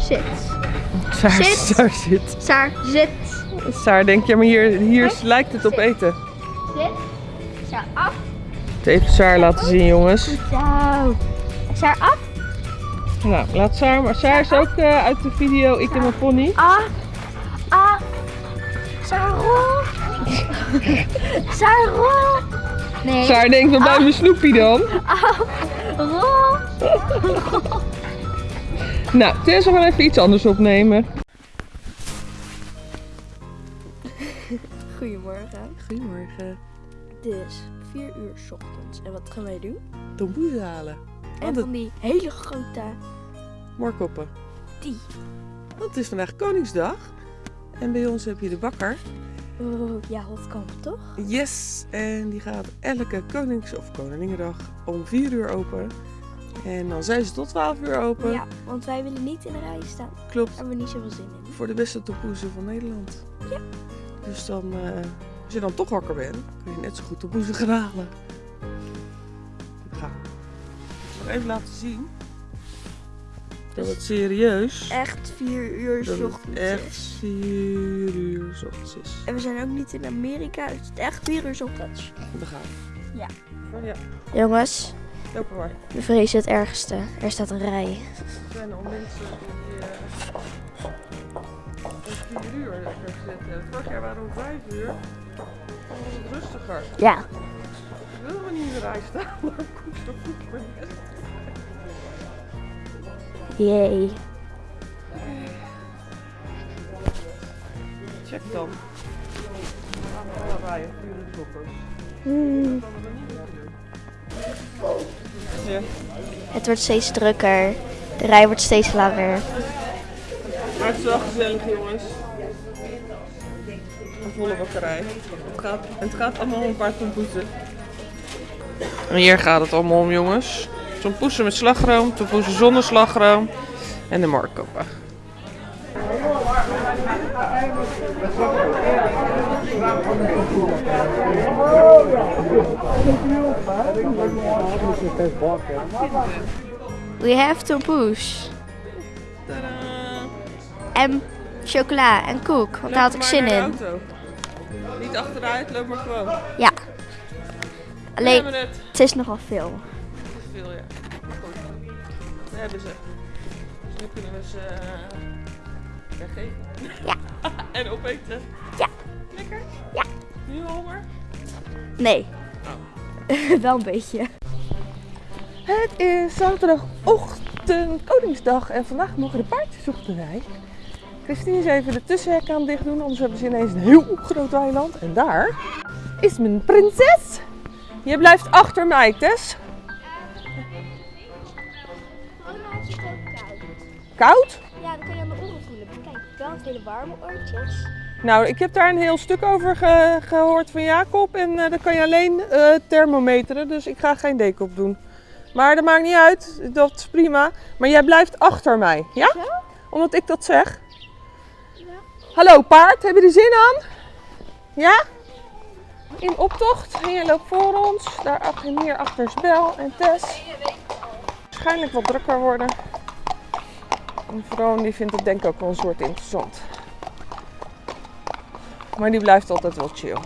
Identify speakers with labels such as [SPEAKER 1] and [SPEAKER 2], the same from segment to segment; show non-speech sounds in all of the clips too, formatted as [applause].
[SPEAKER 1] zit.
[SPEAKER 2] Saar
[SPEAKER 1] Zit.
[SPEAKER 2] Saar zit.
[SPEAKER 1] Saar zit.
[SPEAKER 2] Saar denkt, ja maar hier, hier lijkt het op
[SPEAKER 1] zit.
[SPEAKER 2] eten.
[SPEAKER 1] Zit. Saar af.
[SPEAKER 2] Even Saar laten zien jongens.
[SPEAKER 1] Zo. Saar af.
[SPEAKER 2] Nou, laat Saar, maar Saar is ook eh, uit de video Ik en mijn pony.
[SPEAKER 1] Af. Af. Saar rol. [laughs] Saar rol. Nee.
[SPEAKER 2] Saar denkt, wat bij mijn snoepie dan?
[SPEAKER 1] Af. Rol. [laughs]
[SPEAKER 2] Nou, Tess, we gaan even iets anders opnemen.
[SPEAKER 3] Goedemorgen.
[SPEAKER 2] Goedemorgen.
[SPEAKER 3] Het is 4 uur 's ochtends. En wat gaan wij doen?
[SPEAKER 2] Tomboezen halen.
[SPEAKER 3] En
[SPEAKER 2] Want het,
[SPEAKER 3] van die hele grote
[SPEAKER 2] moorkoppen.
[SPEAKER 3] die.
[SPEAKER 2] Want het is vandaag Koningsdag. En bij ons heb je de bakker.
[SPEAKER 3] Oh, ja, hofkamp toch?
[SPEAKER 2] Yes! En die gaat elke Konings- of Koninginnedag om 4 uur open. En dan zijn ze tot 12 uur open.
[SPEAKER 3] Ja, want wij willen niet in de rij staan. Daar
[SPEAKER 2] Klopt.
[SPEAKER 3] hebben we niet zoveel zin in.
[SPEAKER 2] Voor de beste tompoezen van Nederland.
[SPEAKER 3] Ja.
[SPEAKER 2] Dus dan, eh, als je dan toch wakker bent, kun je net zo goed tompoezen gaan halen. Ga. Ik zal nog even laten zien. Dat het serieus.
[SPEAKER 3] Echt 4 uur 's
[SPEAKER 2] Dat
[SPEAKER 3] ochtends
[SPEAKER 2] echt
[SPEAKER 3] is.
[SPEAKER 2] 4 uur 's ochtends is.
[SPEAKER 3] En we zijn ook niet in Amerika. Het is echt 4 uur 's ochtends.
[SPEAKER 2] We gaan.
[SPEAKER 3] Ja.
[SPEAKER 2] Oh ja,
[SPEAKER 3] Jongens,
[SPEAKER 2] loop maar.
[SPEAKER 3] we vrezen het ergste. Er staat een rij.
[SPEAKER 2] Er zijn al mensen die om 4 uur lekker zitten. Vorig jaar waren we om 5 uur. Dan was het rustiger.
[SPEAKER 3] Ja.
[SPEAKER 2] Ik wil maar niet in de rij staan. [laughs] Maar kom zo goed maar net.
[SPEAKER 3] Jee.
[SPEAKER 2] Check dan. Alle rijen, 4 uur kloppers.
[SPEAKER 3] Hmm.
[SPEAKER 2] Ja.
[SPEAKER 3] Het wordt steeds drukker. De rij wordt steeds langer.
[SPEAKER 2] Maar het is wel gezellig, jongens. Een volle bakkerij. Het gaat, het gaat allemaal om een paar tompoezen. En hier gaat het allemaal om, jongens. Tompoezen met slagroom, tompoezen zonder slagroom en de markkoppen.
[SPEAKER 3] We have to push. En chocola en koek, want daar had ik zin in.
[SPEAKER 2] Niet achteruit, loop maar gewoon.
[SPEAKER 3] Ja. Alleen,
[SPEAKER 2] het.
[SPEAKER 3] het is nogal veel.
[SPEAKER 2] Dat is veel, ja. Goed. We hebben ze. Dus nu kunnen we ze eh, weggeven.
[SPEAKER 3] Ja. [laughs]
[SPEAKER 2] en opeten.
[SPEAKER 3] Ja.
[SPEAKER 2] Lekker?
[SPEAKER 3] Ja.
[SPEAKER 2] Nu honger?
[SPEAKER 3] Nee. [laughs] Wel een beetje.
[SPEAKER 2] Het is zaterdagochtend, Koningsdag. En vandaag mogen de paardjes op de rij. Christine is even de tussenhek aan het dicht doen, anders hebben ze ineens een heel groot weiland. En daar is mijn prinses. Je blijft achter mij, Tess. Koud?
[SPEAKER 3] Ja, dan kun je aan de oren voelen. Kijk, wel hele warme oortjes.
[SPEAKER 2] Nou, ik heb daar een heel stuk over ge- gehoord van Jacob. En dan kan je alleen eh, thermometeren, dus ik ga geen deken op doen. Maar dat maakt niet uit, dat is prima. Maar jij blijft achter mij, ja? Omdat ik dat zeg. Hallo paard, heb je er zin aan? Ja? In optocht. En jij loopt voor ons. Daar achter, hier achter is Bel en Tess. Waarschijnlijk wat drukker worden. En Vroon die vindt het denk ik ook wel een soort interessant. Maar die blijft altijd wel chill.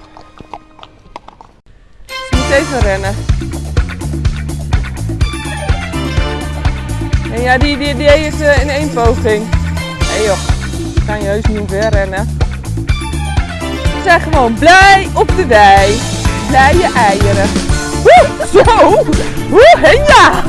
[SPEAKER 2] Ze moet even rennen. En ja, die, die, die het eh, in één poging. Hé joh, kan je heus niet omver rennen. We zijn gewoon blij op de wei. Blije eieren. Woe, zo! Woe, ja!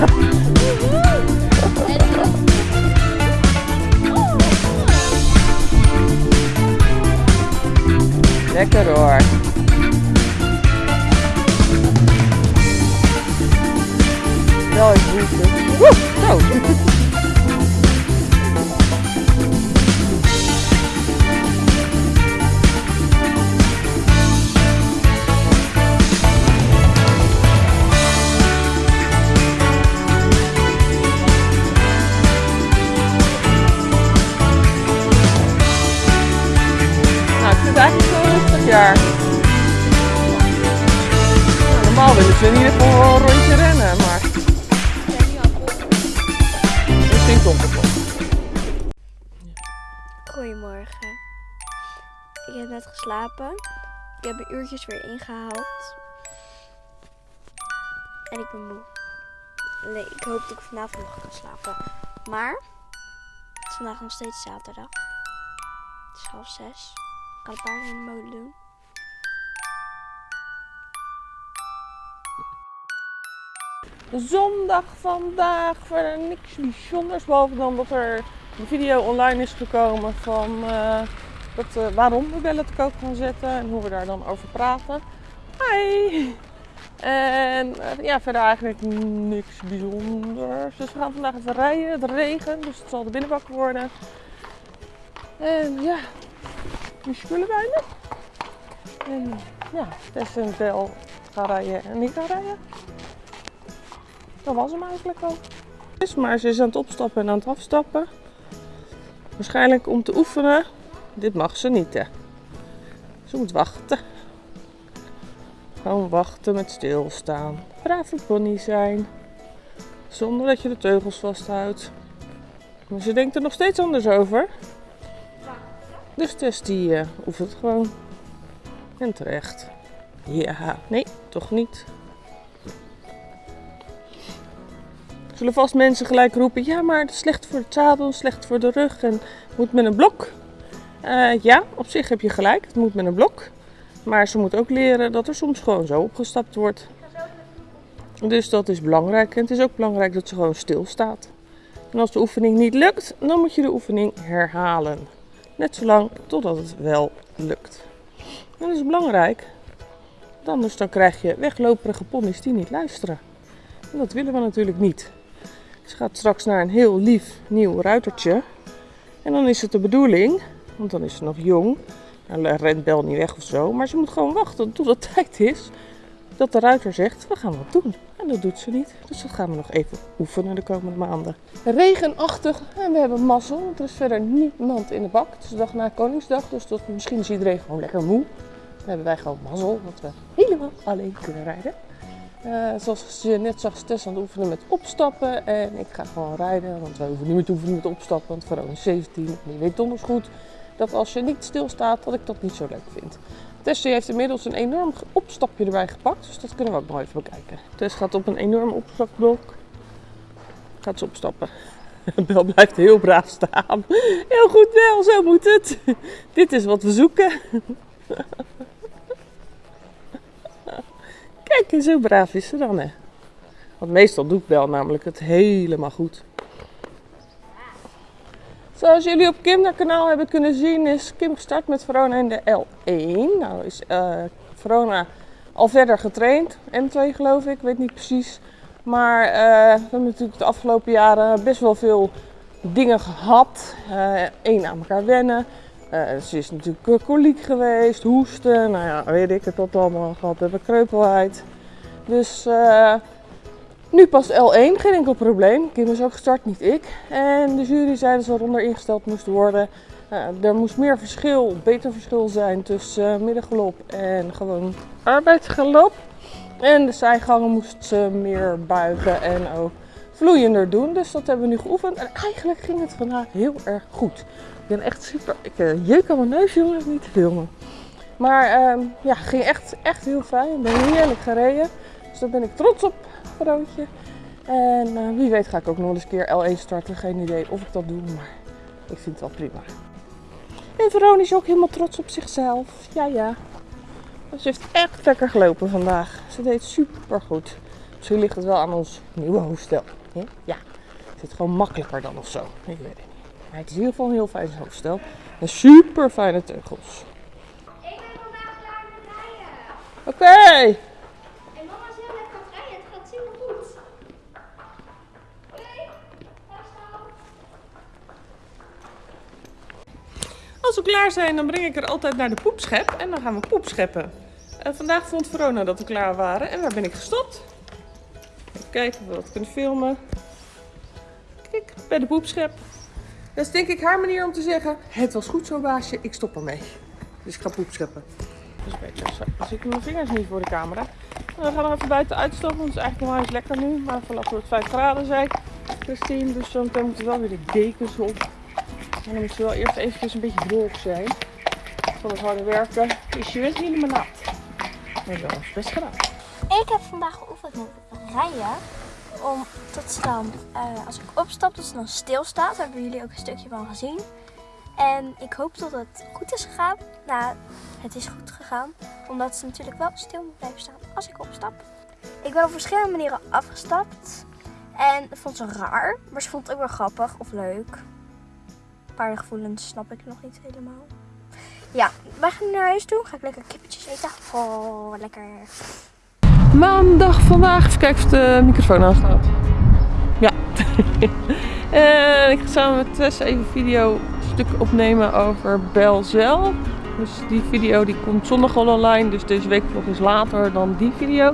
[SPEAKER 2] Ik
[SPEAKER 3] heb mijn uurtjes weer ingehaald. En ik ben moe. Nee, ik hoop dat ik vanavond nog kan slapen. Maar het is vandaag nog steeds zaterdag. Het is half zes. Ik kan een paarden in de molen doen.
[SPEAKER 2] Zondag vandaag, verder niks bijzonders. Behalve dan dat er een video online is gekomen van eh, dat, eh, waarom we bellen te koop gaan zetten en hoe we daar dan over praten. Hi! En eh, ja, verder eigenlijk niks bijzonders. Dus we gaan vandaag even rijden. Het regent, dus het zal de binnenbak worden. En ja, die spullen bijna. En ja, Tess en Tel gaan rijden en ik ga rijden. Dat was hem eigenlijk al. Dus, Maar ze is aan het opstappen en aan het afstappen. Waarschijnlijk om te oefenen. Dit mag ze niet, hè. Ze moet wachten. Gewoon wachten met stilstaan. Brave pony zijn. Zonder dat je de teugels vasthoudt. Maar ze denkt er nog steeds anders over. Dus Tess die eh, oefent gewoon. En terecht. Ja, nee, toch niet. Zullen vast mensen gelijk roepen: ja, maar het is slecht voor het zadel, slecht voor de rug en moet met een blok. Eh, ja, op zich heb je gelijk, het moet met een blok. Maar ze moet ook leren dat er soms gewoon zo opgestapt wordt. Dus dat is belangrijk. En het is ook belangrijk dat ze gewoon stilstaat. En als de oefening niet lukt, dan moet je de oefening herhalen. Net zolang totdat het wel lukt. Dat is belangrijk. Anders dan krijg je wegloperige ponies die niet luisteren. En dat willen we natuurlijk niet. Ze gaat straks naar een heel lief nieuw ruitertje. En dan is het de bedoeling, want dan is ze nog jong. Nou, rent Bel niet weg of zo. Maar ze moet gewoon wachten tot het [laughs] tijd is dat de ruiter zegt, we gaan wat doen. En dat doet ze niet. Dus dat gaan we nog even oefenen de komende maanden. Regenachtig en we hebben mazzel. Want er is verder niemand in de bak. Het is de dag na Koningsdag. Dus dat, misschien is iedereen gewoon lekker moe. Dan hebben wij gewoon mazzel. Dat we helemaal alleen kunnen rijden. Eh, zoals je net zag, Tess aan het oefenen met opstappen. En ik ga gewoon rijden, want wij hoeven niet meer te oefenen met opstappen. Want Verona is 17 en weet donders goed dat als je niet stilstaat, dat ik dat niet zo leuk vind. Tess die heeft inmiddels een enorm opstapje erbij gepakt, dus dat kunnen we ook nog even bekijken. Tess gaat op een enorm opstapblok. Gaat ze opstappen. [laughs] Bel blijft heel braaf staan. Heel goed Bel, zo moet het. Dit is wat we zoeken. [laughs] Kijk, zo braaf is ze dan, hè. Want meestal doet Bel namelijk het helemaal goed. Zoals jullie op Kim kanaal hebben kunnen zien, is Kim gestart met Verona in de L1. Nou is eh Verona al verder getraind. M2 geloof ik, weet niet precies. Maar eh, we hebben natuurlijk de afgelopen jaren best wel veel dingen gehad. Eén aan elkaar wennen. Eh, ze is natuurlijk eh, koliek geweest, hoesten, nou ja, weet ik het wat allemaal gehad hebben, kreupelheid. Dus eh, nu past L1, geen enkel probleem. Kim is ook gestart, niet ik. En de jury zei dat ze eronder ingesteld moest worden. Eh, er moest meer verschil, beter verschil zijn tussen eh, middengalop en gewoon arbeidsgalop. En de zijgangen moest ze meer buigen en ook vloeiender doen. Dus dat hebben we nu geoefend. En eigenlijk ging het vandaag heel erg goed. Ik ben echt super. Ik uh, jeuk aan mijn neus, jongen, niet te filmen. Maar ehm, ja, ging echt, echt heel fijn. Ik ben heerlijk gereden. Dus daar ben ik trots op, En eh, wie weet ga ik ook nog eens een keer L1 starten. Geen idee of ik dat doe, maar ik vind het wel prima. En Veronica is ook helemaal trots op zichzelf. Ja, ja. Ze heeft echt lekker gelopen vandaag. Ze deed super goed. Misschien ligt het wel aan ons nieuwe hoofdstel. Ja, het zit gewoon makkelijker dan of zo. Ik weet het niet. Maar het is in ieder geval een heel fijn hoofdstel. En super fijne teugels.
[SPEAKER 1] Ik ben vandaag klaar met rijden.
[SPEAKER 2] Oké
[SPEAKER 1] mama is heel lekker aan het rijden. Het gaat super goed. Oké, vasthouden.
[SPEAKER 2] Als we zijn, dan breng ik er altijd naar de poepschep en dan gaan we poep scheppen. En vandaag vond Verona dat we klaar waren en waar ben ik gestopt? Even kijken of we dat kunnen filmen. Kijk, bij de poepschep. Dat is denk ik haar manier om te zeggen, het was goed zo baasje, ik stop ermee. Dus ik ga poep scheppen. Dus zo. Dan zitten mijn vingers niet voor de camera. En we gaan nog even buiten uitstappen, want het is eigenlijk nog eens lekker nu. Maar vanaf het 5 graden zei Christine, dus meteen moeten we wel weer de dekens op. En dan moet je wel eerst eventjes een beetje droog zijn. Van het harde werken is je best niet limonade. Maar dat is best gedaan.
[SPEAKER 3] Ik heb vandaag geoefend met rijden. Om tot ze dan, eh, als ik opstap, dat ze dan stilstaat. Daar hebben jullie ook een stukje van gezien. En ik hoop dat het goed is gegaan. Nou, het is goed gegaan. Omdat ze natuurlijk wel stil moet blijven staan als ik opstap. Ik ben op verschillende manieren afgestapt. En dat vond ze raar. Maar ze vond het ook wel grappig of leuk. Paardengevoelens snap ik nog niet helemaal. Ja, wij gaan naar huis toe. Ga ik lekker kippetjes eten. Oh, lekker.
[SPEAKER 2] Maandag vandaag. Even kijken of de microfoon aanstaat. Ja. [laughs] en ik ga samen met Tess even een video stuk opnemen over Belzel. Dus die video die komt zondag al online. Dus deze week eens later dan die video.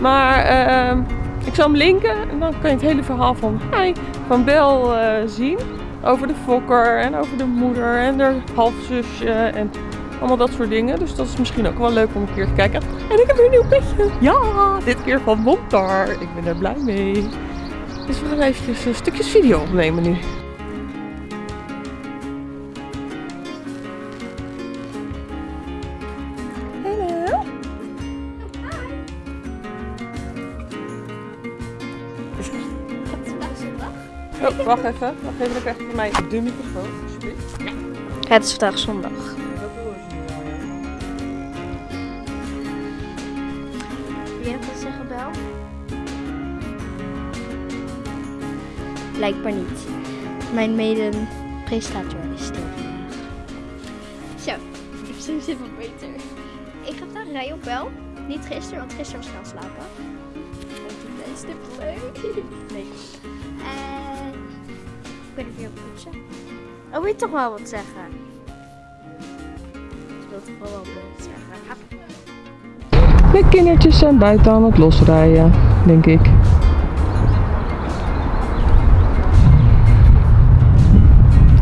[SPEAKER 2] Maar ehm, ik zal hem linken en dan kan je het hele verhaal van, hi, van Bel eh, zien. Over de fokker en over de moeder en haar halfzusje en allemaal dat soort dingen. Dus dat is misschien ook wel leuk om een keer te kijken. En ik heb weer een nieuw petje. Ja, dit keer van Montar. Ik ben er blij mee. Dus we gaan eventjes eh, stukjes video opnemen nu. Oh, wacht even. Wacht even, ik krijg van mij de microfoon. alsjeblieft.
[SPEAKER 3] Het is vandaag zondag. Wil jij nog wat zeggen, Bel? Blijkbaar niet. Mijn mede-presentator is stil vandaag. Zo, ik zie zit wat beter. Ik ga vandaag rijden op Bel. Niet gisteren, want gisteren was ik gaan slapen. Want ik ben stipleuk. Nee. En ik ben weer op poetsen. Oh, wil je toch wel wat zeggen? Ik wil toch wel wat zeggen.
[SPEAKER 2] De kindertjes zijn buiten aan het losrijden, denk ik.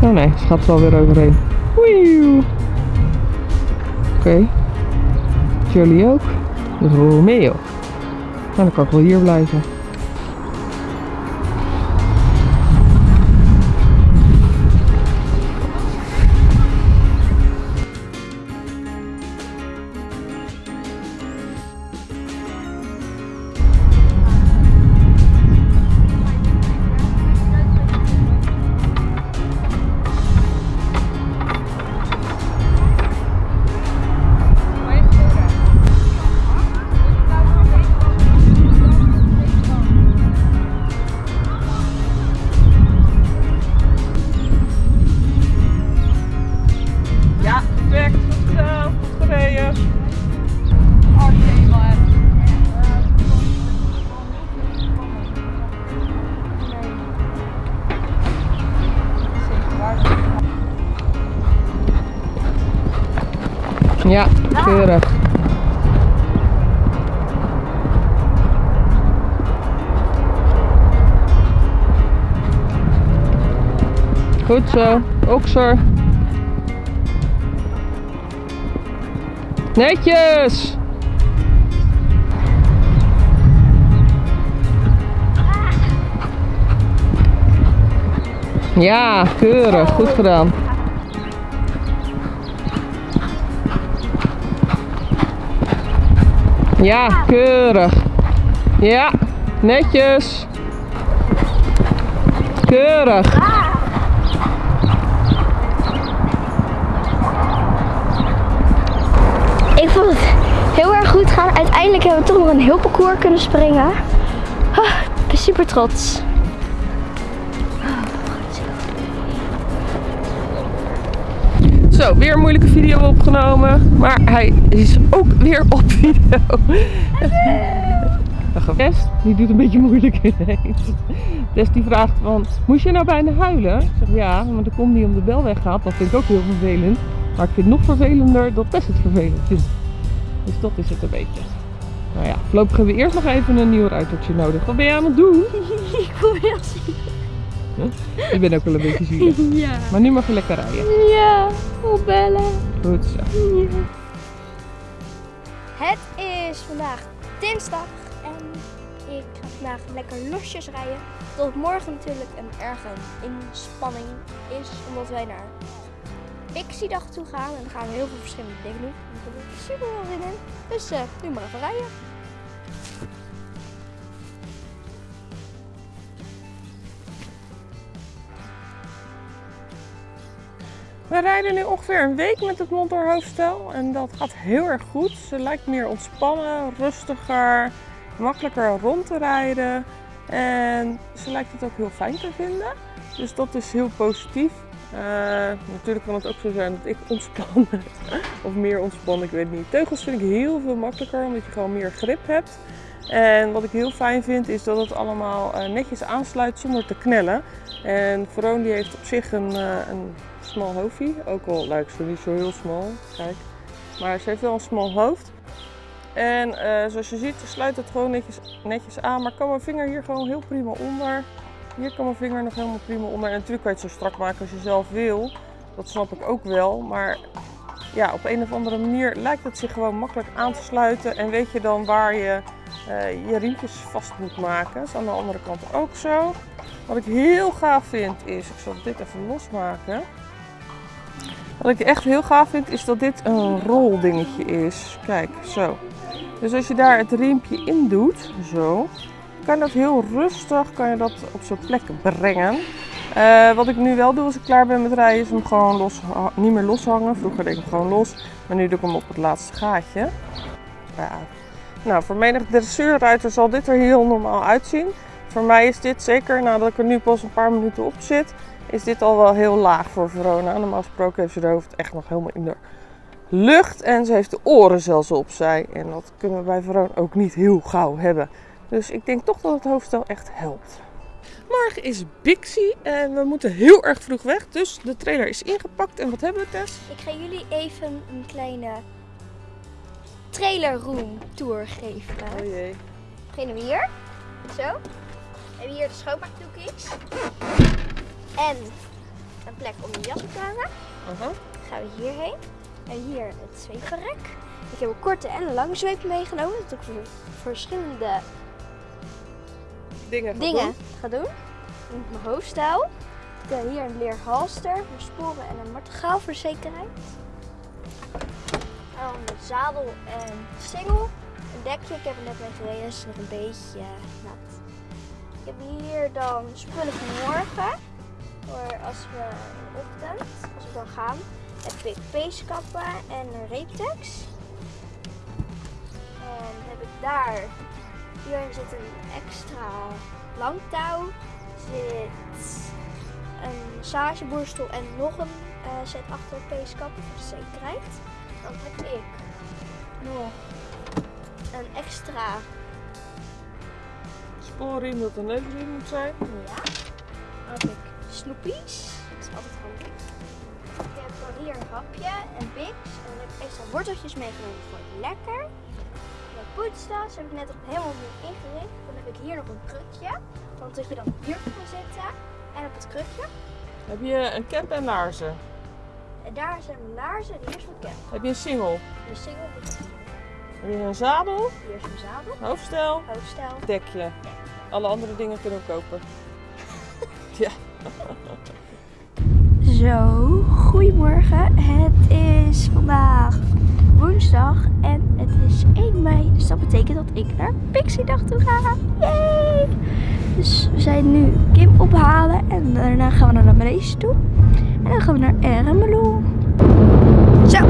[SPEAKER 2] Oh nee, ze gaat er alweer overheen. Oké. Jullie ook? Romeo. Nou, dan kan ik wel hier blijven. Ja, keurig. Goed zo, okser. Netjes! Ja, keurig. Goed gedaan. Ja, keurig. Ja, netjes. Keurig.
[SPEAKER 3] Ik vond het heel erg goed gaan. Uiteindelijk hebben we toch nog een heel parcours kunnen springen. Ik ben super trots.
[SPEAKER 2] Zo, weer een moeilijke video opgenomen. Maar hij is ook weer op video. Tess, die doet een beetje moeilijk [laughs] ineens. Tess die vraagt van, moest je nou bijna huilen? Ik zeg ja, want er komt niet om de bel weggaat. Dat vind ik ook heel vervelend. Maar ik vind het nog vervelender dat Tess het vervelend vindt. Dus dat is het een beetje. Nou ja, voorlopig hebben we eerst nog even een nieuw ruitertje nodig. Wat ben je aan het doen? [laughs]
[SPEAKER 3] ik voel me ziek.
[SPEAKER 2] Ik ben ook wel een beetje zielig. [laughs]
[SPEAKER 3] Ja.
[SPEAKER 2] Maar nu mag je lekker rijden.
[SPEAKER 3] Ja, opbellen.
[SPEAKER 2] Goed zo.
[SPEAKER 3] Het is vandaag dinsdag en ik ga vandaag lekker losjes rijden. tot morgen natuurlijk een erge inspanning is, omdat wij naar Pixie-dag toe gaan. En dan gaan we heel veel verschillende dingen doen. Daar heb ik super veel zin in. Dus eh, nu maar even rijden.
[SPEAKER 2] We rijden nu ongeveer een week met het Montor hoofdstel en dat gaat heel erg goed. Ze lijkt meer ontspannen, rustiger, makkelijker rond te rijden en ze lijkt het ook heel fijn te vinden. Dus dat is heel positief. Eh, natuurlijk kan het ook zo zijn dat ik ontspan [laughs] of meer ontspan, ik weet niet. Teugels vind ik heel veel makkelijker omdat je gewoon meer grip hebt. En wat ik heel fijn vind is dat het allemaal eh, netjes aansluit zonder te knellen. En Veroon die heeft op zich een, eh, een smal hoofdje. Ook al lijkt ze niet zo heel smal. Kijk. Maar ze heeft wel een smal hoofd. En eh, zoals je ziet sluit het gewoon netjes, netjes aan. Maar kan mijn vinger hier gewoon heel prima onder. Hier kan mijn vinger nog helemaal prima onder. En natuurlijk kan je het zo strak maken als je zelf wil. Dat snap ik ook wel. Maar ja, op een of andere manier lijkt het zich gewoon makkelijk aan te sluiten. En weet je dan waar je eh, je riempjes vast moet maken. Dat is aan de andere kant ook zo. Wat ik heel gaaf vind is, ik zal dit even losmaken. Wat ik echt heel gaaf vind is dat dit een roldingetje is. Kijk, zo. Dus als je daar het riempje in doet, zo, kan dat heel rustig kan je dat op zijn plek brengen. Eh, wat ik nu wel doe als ik klaar ben met rijden is hem gewoon los, niet meer loshangen. Vroeger deed ik hem gewoon los, maar nu doe ik hem op het laatste gaatje. Nou, voor menig dressuurruiter zal dit er heel normaal uitzien. Voor mij is dit, zeker nadat ik er nu pas een paar minuten op zit, is dit al wel heel laag voor Verona. Normaal gesproken heeft ze haar hoofd echt nog helemaal in de lucht en ze heeft de oren zelfs opzij. En dat kunnen we bij Verona ook niet heel gauw hebben. Dus ik denk toch dat het hoofdstel echt helpt. Morgen is Bixie en we moeten heel erg vroeg weg. Dus de trailer is ingepakt. En wat hebben we, Tess?
[SPEAKER 3] Ik ga jullie even een kleine trailer room tour geven.
[SPEAKER 2] Oh jee.
[SPEAKER 3] beginnen we hier. Zo. We hebben hier de schoonmaakdoekjes. En een plek om je jas te hangen. Dan gaan we hierheen. En hier het zweepverrek. Ik heb een korte en een lange zweep meegenomen. Dat ik voor verschillende
[SPEAKER 2] Dingen.
[SPEAKER 3] dingen
[SPEAKER 2] doen.
[SPEAKER 3] ga doen. Met mijn hoofdstijl. Ik heb hier een leer halster voor sporen en een martegaal voor zekerheid. Dan een zadel en singel. Een dekje, ik heb er net mee gereden, is nog een beetje nat. Ik heb hier dan spullen voor morgen. Voor als we in ochtend, als we dan gaan, heb ik peeskappen en een reeptex. En heb ik daar, hierin zit een extra lang touw. Zit een massageborstel en nog een eh, set achter peeskappen voor zekerheid. Dan heb ik nog een extra,
[SPEAKER 2] Spoorriem dat een neukriem moet zijn.
[SPEAKER 3] ja, heb ik snoepies. Dat is altijd handig. Ik heb dan hier een hapje en Bix. En dan heb ik extra worteltjes meegenomen voor het lekker. De poetstas heb ik net op helemaal nieuw ingericht. Dan heb ik hier nog een krukje. Want dat je dan hier kan zitten. En op het krukje.
[SPEAKER 2] Heb je een cap en laarzen?
[SPEAKER 3] En daar zijn mijn laarzen. En hier is mijn cap.
[SPEAKER 2] Heb je een
[SPEAKER 3] single is hier.
[SPEAKER 2] Heb je een zadel?
[SPEAKER 3] Hier is mijn zadel.
[SPEAKER 2] Hoofdstel?
[SPEAKER 3] Hoofdstel.
[SPEAKER 2] Dekje. Alle andere dingen kunnen we kopen. [laughs] ja.
[SPEAKER 3] Zo, goedemorgen. Het is vandaag woensdag en het is 1 mei. Dus dat betekent dat ik naar Pixie-dag toe ga. Yay! Dus we zijn nu Kim ophalen en daarna gaan we naar de toe. En dan gaan we naar Ermelo. Zo,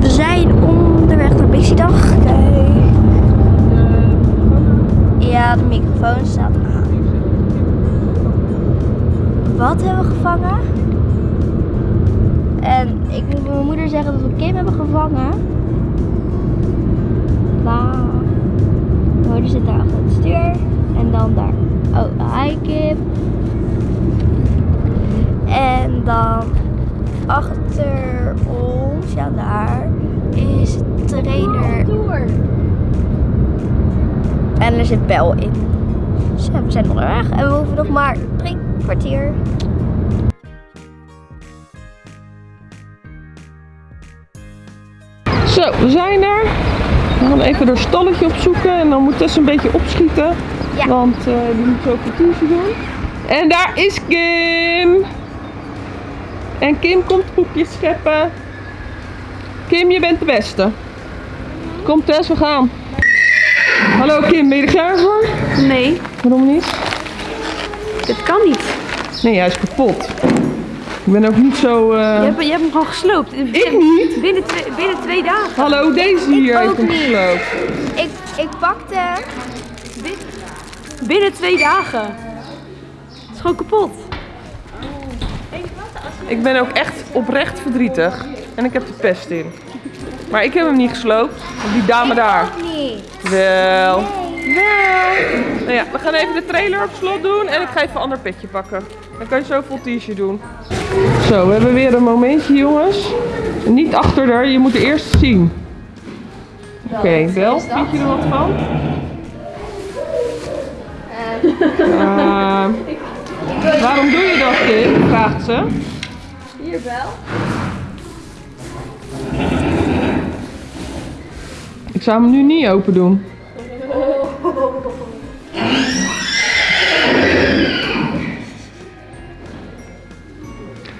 [SPEAKER 3] we zijn onderweg naar Pixie-dag. Kijk. Ja, de microfoon staat aan. Wat hebben we gevangen? En ik moet mijn moeder zeggen dat we Kim hebben gevangen. Wauw. Mijn moeder zit daar achter het stuur. En dan daar. Oh, hi Kim. En dan achter ons, ja daar, is de trailer. En er zit bel in. Dus ja, we zijn onderweg en we hoeven nog maar drie kwartier.
[SPEAKER 2] Zo, we zijn er. We gaan even door stalletje opzoeken en dan moet Tess een beetje opschieten.
[SPEAKER 3] Ja.
[SPEAKER 2] Want eh, die moet zo kwartiertje doen. En daar is Kim! En Kim komt koekjes scheppen. Kim, je bent de beste. Kom Tess, we gaan. Hallo Kim, ben je er klaar voor?
[SPEAKER 4] Nee,
[SPEAKER 2] Waarom niet?
[SPEAKER 4] Dit kan niet.
[SPEAKER 2] Nee, hij is kapot. Ik ben ook niet zo... eh,
[SPEAKER 4] Je hebt, je hebt hem gewoon gesloopt.
[SPEAKER 2] Ik niet?
[SPEAKER 4] Binnen twee, binnen twee dagen.
[SPEAKER 2] Hallo, deze hier
[SPEAKER 3] ook
[SPEAKER 2] heeft hem
[SPEAKER 3] niet.
[SPEAKER 2] gesloopt.
[SPEAKER 3] Ik, ik pakte...
[SPEAKER 4] Binnen twee dagen. Het is gewoon kapot.
[SPEAKER 2] Ik ben ook echt oprecht verdrietig. En ik heb de pest in. Maar ik heb hem niet gesloopt. Die dame daar.
[SPEAKER 3] niet.
[SPEAKER 2] Wel. Wel. Nou ja, we gaan even de trailer op slot doen. En ik ga even een ander petje pakken. Dan kan je zo vol t-shirt doen. Zo, we hebben weer een momentje jongens. Niet achter haar, je moet het eerst zien. Oké, Bel, vind je er wat van? Eh, [laughs] waarom doe je dat, Kim? Vraagt ze.
[SPEAKER 3] Hier wel.
[SPEAKER 2] Ik zou hem nu niet open doen.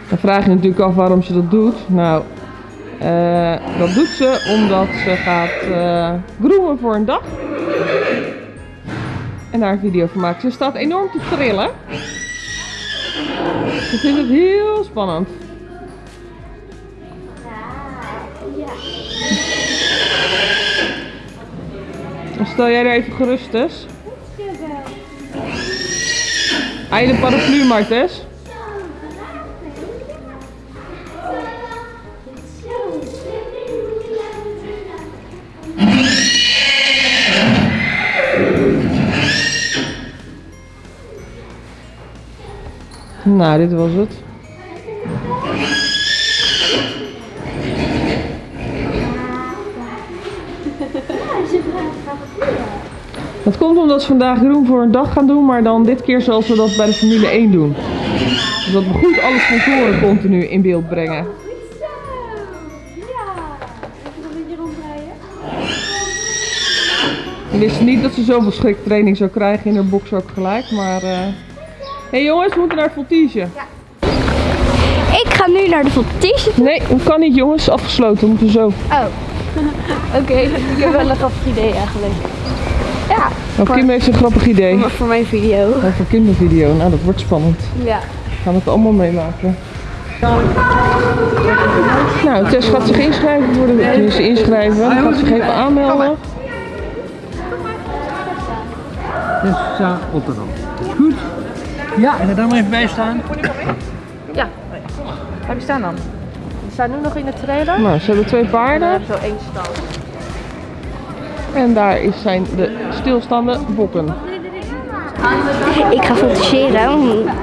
[SPEAKER 2] Dan vraag je natuurlijk af waarom ze dat doet. Nou, eh, dat doet ze omdat ze gaat eh groemen voor een dag. En daar een video van maakt. Ze staat enorm te trillen. Ze vindt het heel spannend. Dan stel jij er even gerust, Tess. Hij de paraplu maar, Tess. Nou, dit was het. Dat komt omdat ze vandaag groen voor een dag gaan doen, maar dan dit keer zoals we dat bij de Formule 1 doen. Zodat we goed alle sponsoren continu in beeld brengen. Ik wist niet dat ze zoveel schriktraining zou krijgen in haar box ook gelijk, maar... eh Hé hey jongens, we moeten naar het voltige.
[SPEAKER 3] Ik ga nu naar de voltige.
[SPEAKER 2] Nee, dat kan niet jongens, afgesloten, we moeten zo.
[SPEAKER 3] Oh. [laughs]
[SPEAKER 4] Oké, ik heb wel een grappig idee eigenlijk.
[SPEAKER 3] Ja.
[SPEAKER 2] Oh, Kim heeft een grappig idee.
[SPEAKER 4] Voor mijn video.
[SPEAKER 2] Over kindervideo, nou dat wordt spannend.
[SPEAKER 4] Ja.
[SPEAKER 2] We gaan het allemaal meemaken. Nou, Tess gaat zich inschrijven voor de inschrijven. Gaat zich even aanmelden.
[SPEAKER 5] Tessa Rotterdam. Goed? Ja, en er dan maar even bij staan.
[SPEAKER 4] Waar die staan dan? Die staan nu nog in de trailer.
[SPEAKER 2] Nou, ze hebben twee
[SPEAKER 4] En
[SPEAKER 2] paarden.
[SPEAKER 4] zo één stand.
[SPEAKER 2] En daar is zijn de stilstaande bokken.
[SPEAKER 3] Ik ga fotograferen,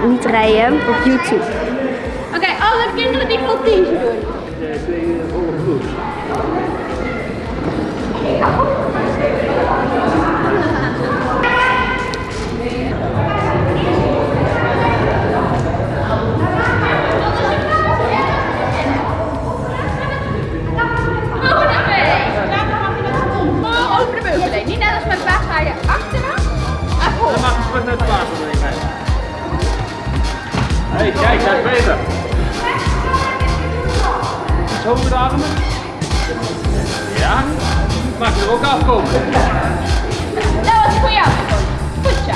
[SPEAKER 3] niet rijden, op YouTube.
[SPEAKER 1] Oké, alle kinderen die voltige
[SPEAKER 5] Hé, kijk, dat is beter. Iets hoger de armen. Ja. Mag je er ook afkomen.
[SPEAKER 1] Dat was voor jou. Goed zo.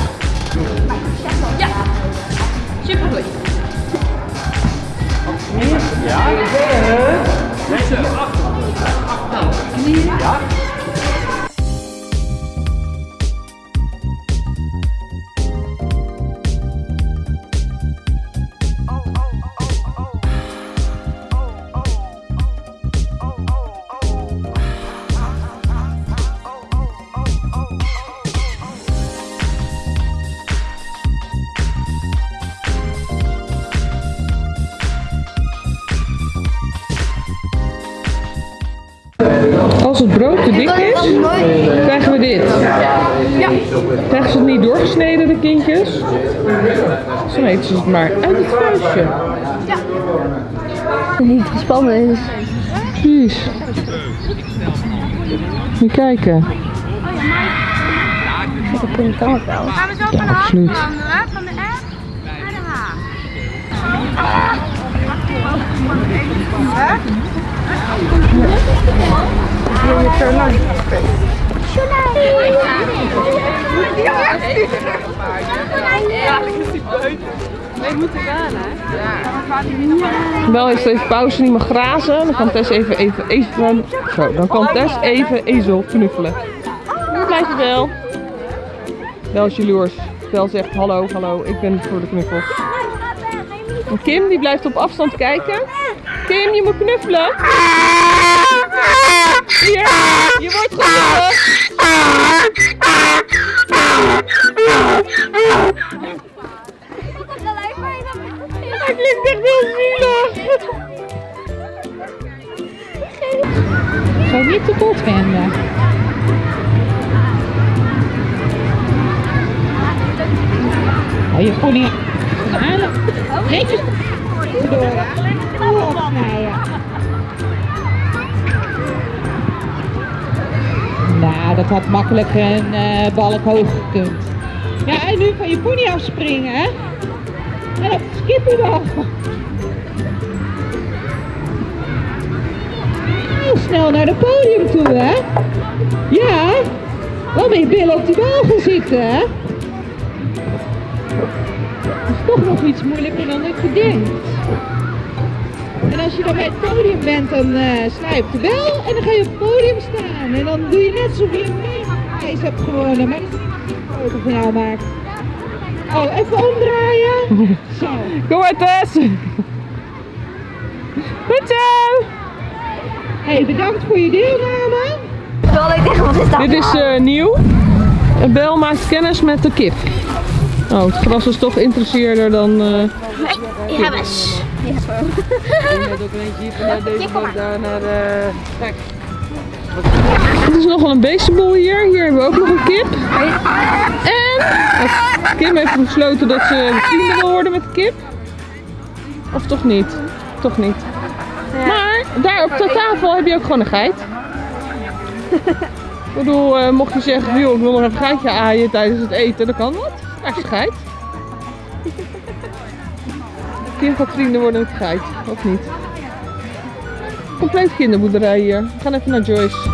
[SPEAKER 1] Ja. Supergoed.
[SPEAKER 5] Ja. Deze, achter. Achter. Ja.
[SPEAKER 2] Zo eten ze het maar uit het vuistje.
[SPEAKER 3] Niet spannend.
[SPEAKER 2] Precies. Moet je kijken.
[SPEAKER 3] Dat kan het wel.
[SPEAKER 1] Gaan we zo van de H
[SPEAKER 2] absoluut.
[SPEAKER 1] veranderen? Van de F naar de H.
[SPEAKER 2] Bel heeft even pauze, niet meer grazen. Dan kan Tess even, even, even, zo, dan kan Tess even ezel knuffelen. Waar blijft je Bel? Bel is jaloers. Bel zegt hallo, hallo, ik ben voor de knuffels. Kim die blijft op afstand kijken. Kim, je moet knuffelen. Hier, je wordt. Hij klinkt echt heel zielig.
[SPEAKER 6] Ga niet te kort vinden. Hou je pony halen. Nou, dat had makkelijk een eh, balk hoog gekund. Ja, en nu van je pony afspringen, hè? En dat skippen wel. Heel snel naar het podium toe, hè? Ja, wel met je billen op die bal gaan zitten, hè? Dat is toch nog iets moeilijker dan ik verdenkt. En als je dan bij het podium bent, dan eh sla je op de bel en dan ga je op het podium staan. En dan doe je net alsof je een prijs hebt gewonnen, maar dat is niet foto van jou maakt. Oh, even omdraaien. [laughs] Zo.
[SPEAKER 2] Kom maar Tess. Goed zo.
[SPEAKER 6] Hey, bedankt voor je deelname.
[SPEAKER 3] Terwijl ik denk, wat is dat
[SPEAKER 2] Dit is eh, nieuw. Bel maakt kennis met de kip. Oh, het gras is toch interesseerder dan... eh
[SPEAKER 3] Ja, best.
[SPEAKER 2] Het is nogal een beestenboel hier. Hier hebben we ook nog een kip. En eh, Kim heeft besloten dat ze vrienden wil worden met de kip. Of toch niet? Toch niet. Maar daar op de tafel heb je ook gewoon een geit. Ik bedoel, eh, mocht je zeggen, joh, ik wil nog een geitje aaien tijdens het eten, dan kan dat. Daar is een geit. Kim gaat vrienden worden met geit, of niet? Compleet kinderboerderij hier. We gaan even naar Joyce.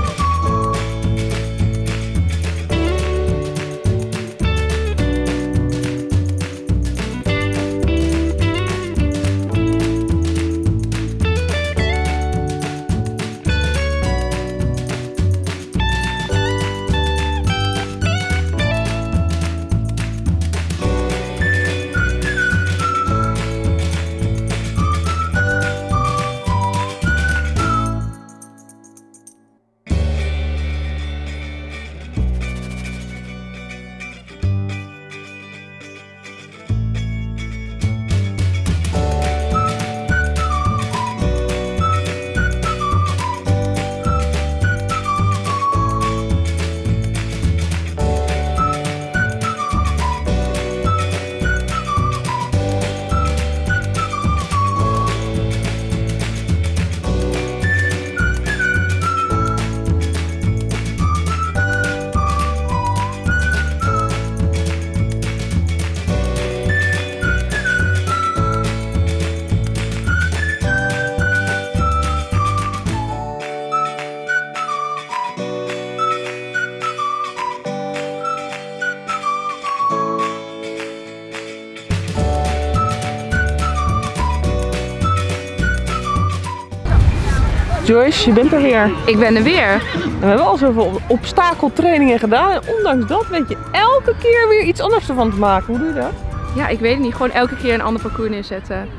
[SPEAKER 2] Joyce, je bent er weer.
[SPEAKER 1] Ik ben er weer.
[SPEAKER 2] En we hebben al zoveel obstakeltrainingen gedaan. En ondanks dat weet je elke keer weer iets anders ervan te maken. Hoe doe je dat?
[SPEAKER 1] Ja, ik weet het niet. Gewoon elke keer een ander parcours neerzetten.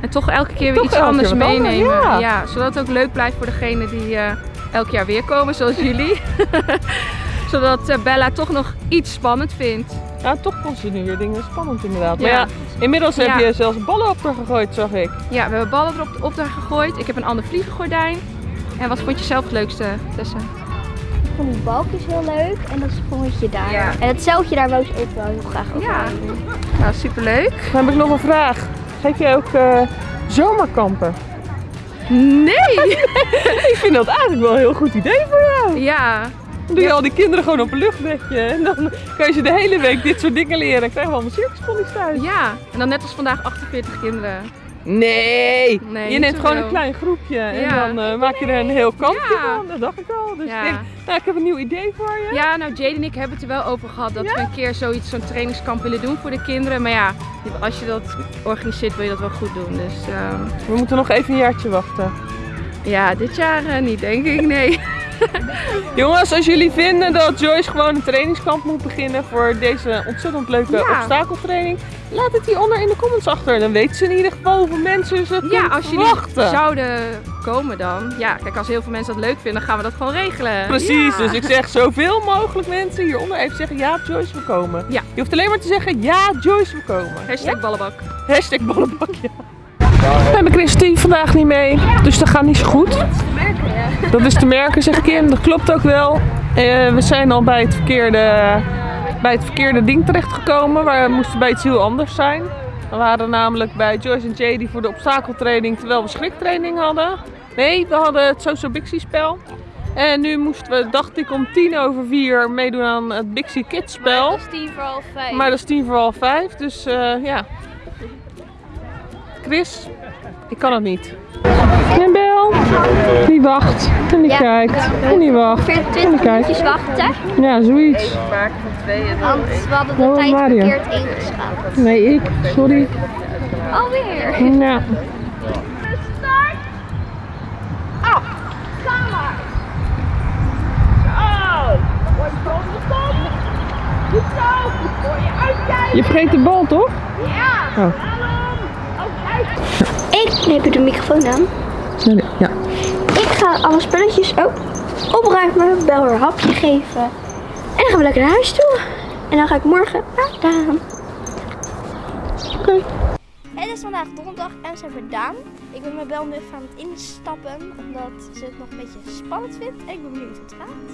[SPEAKER 1] En toch elke keer weer
[SPEAKER 2] Toch
[SPEAKER 1] iets anders
[SPEAKER 2] keer wat anders,
[SPEAKER 1] meenemen.
[SPEAKER 2] ja.
[SPEAKER 1] zodat het ook leuk blijft voor degene die eh, elk jaar weer komen, zoals jullie. [laughs] zodat eh, Bella toch nog iets spannend vindt.
[SPEAKER 2] Ja, toch vond ze nu weer dingen spannend inderdaad. Maar
[SPEAKER 1] Ja.
[SPEAKER 2] ja, inmiddels heb
[SPEAKER 1] Ja.
[SPEAKER 2] je zelfs ballen op haar gegooid, zag ik.
[SPEAKER 1] Ja, we hebben ballen erop op daar gegooid. Ik heb een ander vliegengordijn. En wat vond je zelf het leukste, Tessa?
[SPEAKER 3] Ik vond die balkjes heel leuk en dat sprongetje daar.
[SPEAKER 1] Ja.
[SPEAKER 3] En het zeiltje daar wou ze ook wel heel graag over
[SPEAKER 1] Ja.
[SPEAKER 3] doen.
[SPEAKER 1] Nou, superleuk.
[SPEAKER 2] Dan heb ik nog een vraag. Geef je ook eh, zomerkampen? [laughs]
[SPEAKER 1] Nee!
[SPEAKER 2] Ik vind dat eigenlijk wel een heel goed idee voor jou.
[SPEAKER 1] Ja,
[SPEAKER 2] Dan doe je al die kinderen gewoon op een luchtbedje. En dan kan je ze de hele week dit soort dingen leren. En krijgen we allemaal circusponies thuis.
[SPEAKER 1] ja. En dan net als vandaag 48 kinderen.
[SPEAKER 2] Nee!
[SPEAKER 1] Nee,
[SPEAKER 2] je neemt gewoon een klein groepje. En
[SPEAKER 1] Ja.
[SPEAKER 2] dan eh, maak je er een heel kampje
[SPEAKER 1] Ja.
[SPEAKER 2] van. Dat dacht ik al. Dus
[SPEAKER 1] Ja.
[SPEAKER 2] ik denk, nou, ik heb een nieuw idee voor je.
[SPEAKER 1] Ja, nou Jade en ik hebben het er wel over gehad dat we een keer zoiets, zo'n trainingskamp willen doen voor de kinderen. Maar ja, als je dat organiseert wil je dat wel goed doen. Dus ehm,
[SPEAKER 2] We moeten nog even een jaartje wachten.
[SPEAKER 1] ja, dit jaar eh, niet denk ik, nee. [laughs]
[SPEAKER 2] Jongens, als jullie vinden dat Joyce gewoon een trainingskamp moet beginnen voor deze ontzettend leuke
[SPEAKER 1] Ja.
[SPEAKER 2] obstakeltraining, laat het hieronder in de comments achter. Dan weten ze in ieder geval hoeveel mensen ze
[SPEAKER 1] Ja, als jullie
[SPEAKER 2] verwachten.
[SPEAKER 1] zouden komen dan. Ja, kijk, als heel veel mensen dat leuk vinden, dan gaan we dat gewoon regelen.
[SPEAKER 2] Precies,
[SPEAKER 1] Ja.
[SPEAKER 2] dus ik zeg zoveel mogelijk mensen hieronder even zeggen ja, Joyce we komen.
[SPEAKER 1] Ja.
[SPEAKER 2] Je hoeft alleen maar te zeggen ja, Joyce we komen.
[SPEAKER 1] Hashtag ballenbak.
[SPEAKER 2] Hashtag ballenbakje. We hebben Christy vandaag niet mee, dus dat gaat niet zo goed. Dat is te merken, zeg Kim. Dat klopt ook wel. Eh, we zijn al bij het verkeerde, bij het verkeerde ding terechtgekomen. We moesten bij iets heel anders zijn. We waren namelijk bij Joyce en Jay die voor de obstakeltraining terwijl we schriktraining hadden. Nee, we hadden het Soso Bixie spel. En nu moesten we, dacht ik, om tien over vier meedoen aan het Bixie Kids spel.
[SPEAKER 4] Dat is tien voor half vijf.
[SPEAKER 2] Maar dat is tien voor half vijf, dus eh, ja. Chris, ik kan het niet. En Bel, die wacht. En die
[SPEAKER 3] Ja.
[SPEAKER 2] kijkt. En die wacht.
[SPEAKER 3] Ongeveer
[SPEAKER 2] En
[SPEAKER 3] 20
[SPEAKER 2] die kijkt.
[SPEAKER 3] minuutjes wachten,
[SPEAKER 2] Ja, zoiets.
[SPEAKER 3] Want we hadden de
[SPEAKER 2] Oh,
[SPEAKER 3] tijd
[SPEAKER 2] Mario.
[SPEAKER 3] verkeerd ingeschat.
[SPEAKER 2] Nee, ik. Sorry.
[SPEAKER 3] Alweer.
[SPEAKER 2] Ja. Je vergeet de bal, toch?
[SPEAKER 3] Ik neem de microfoon aan.
[SPEAKER 2] Ja.
[SPEAKER 3] Ik ga alle spulletjes oh, opruimen, Bel haar een hapje geven. En dan gaan we lekker naar huis toe. En dan ga ik morgen naar. Het is vandaag donderdag en we zijn bij Daan. Ik ben met Bel nu even aan het instappen, omdat ze het nog een beetje spannend vindt. En ik ben benieuwd hoe het gaat.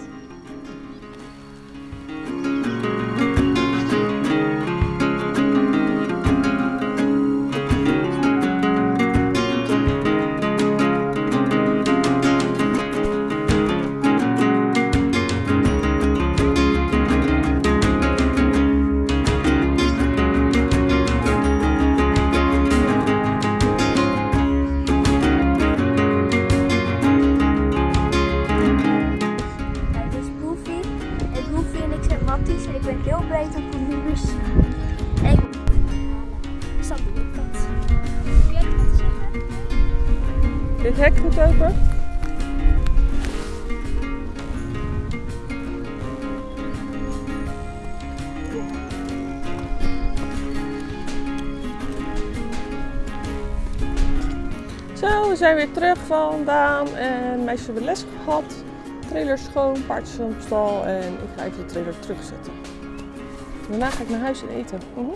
[SPEAKER 2] Vandaan en meisjes hebben les gehad. Trailer schoon, paardjes op stal en ik ga even de trailer terugzetten. Daarna ga ik naar huis en eten. Mhm.